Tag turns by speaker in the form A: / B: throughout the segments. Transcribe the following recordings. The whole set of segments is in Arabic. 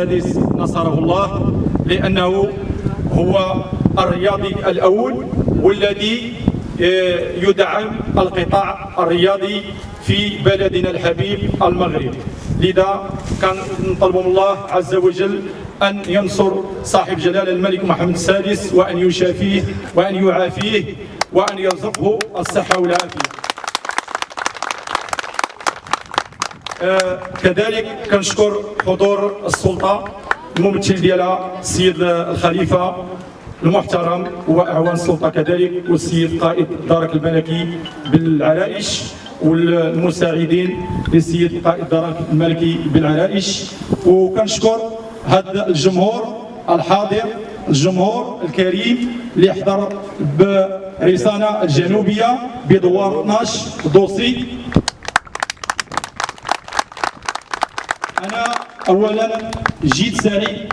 A: السادس نصره الله لأنه هو الرياضي الأول والذي آه، يدعم القطاع الرياضي في بلدنا الحبيب المغرب. لذا كان نطلب من الله عز وجل أن ينصر صاحب جلالة الملك محمد السادس وأن يشافيه وأن يعافيه وأن يرزقه الصحة والعافية. كذلك كنشكر حضور السلطة الممثل ديالها السيد الخليفة المحترم وإعوان السلطة كذلك والسيد قائد الدرك الملكي بالعرائش والمساعدين للسيد قائد الدرك الملكي بالعرائش. وكنشكر هذا الجمهور الحاضر الجمهور الكريم اللي حضر برسانه الجنوبيه بدوار 12 دوسي أنا اولا جيت سعيد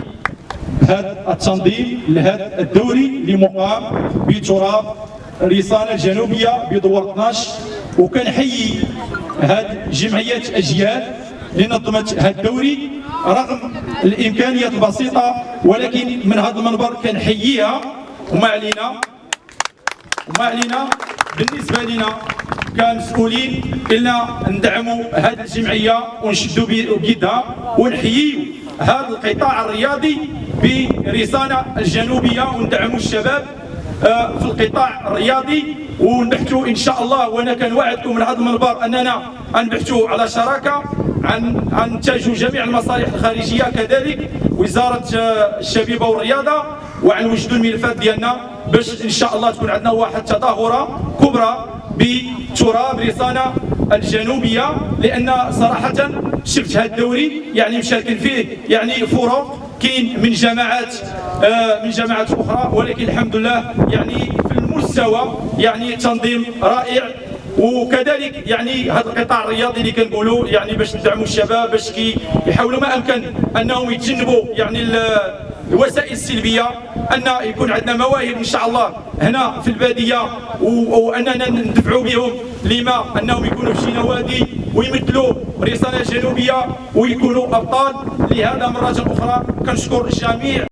A: بهذا التنظيم لهذا الدوري اللي مقام بتراب رسالة الجنوبية بدور 12 وكنحيي هاد جمعية أجيال اللي نظمت هذا الدوري رغم الإمكانيات البسيطة ولكن من هذا المنبر كنحييها. وما علينا وما علينا بالنسبة لنا كمسؤولين إلا ندعموا هذه الجمعية ونشدوا بيدها ونحييوا هذا القطاع الرياضي برسالة الجنوبية وندعموا الشباب آه، في القطاع الرياضي. ونبحثوا إن شاء الله وأنا كنوعدكم من هذا المنبر أننا نبحثوا على شراكة عن عن نتاجوا جميع المصالح الخارجية كذلك وزارة آه، الشبيبة والرياضة وعن وجدوا الملفات ديالنا باش إن شاء الله تكون عندنا واحد تظاهرة كبرى بتراب رسانه الجنوبية لأن صراحة شفت هذا الدوري يعني مشاركين فيه يعني فرق كاين من جماعات آه، من جماعات أخرى ولكن الحمد لله يعني في المستوى يعني تنظيم رائع. وكذلك يعني هذا القطاع الرياضي اللي كنقولوا يعني باش تدعموا الشباب باش يحاولوا ما أمكن أنهم يتجنبوا يعني الوسائل السلبية أن يكون عندنا مواهب إن شاء الله هنا في البادية وأننا ندفعوا بهم لما أنهم يكونوا في شي نوادي ويمثلوا رساله جنوبية ويكونوا أبطال. لهذا مرة أخرى كنشكر الجميع.